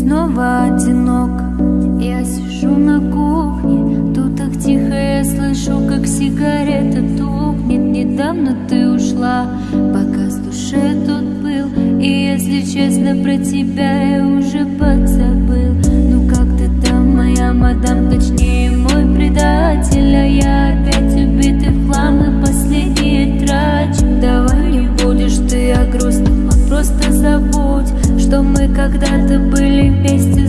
снова одинок. Я сижу на кухне Тут так тихо я слышу, как сигарета тухнет. Недавно ты ушла, пока с душе тут был. И если честно про тебя я когда-то были вместе,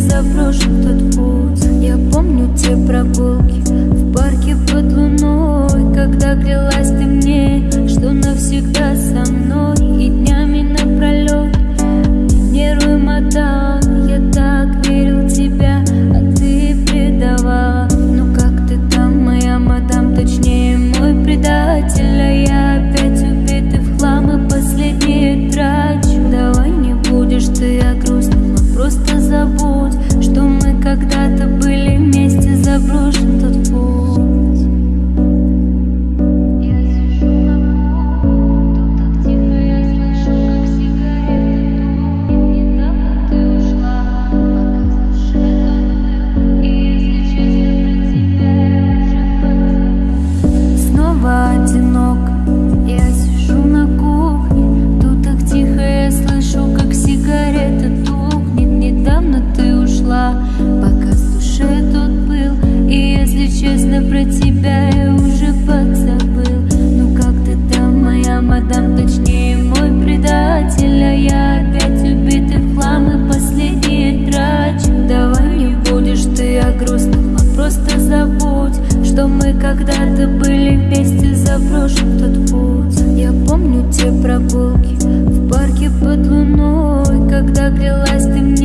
когда-то были вместе заброшен тот путь. Я помню те прогулки в парке под луной Когда грелась ты мне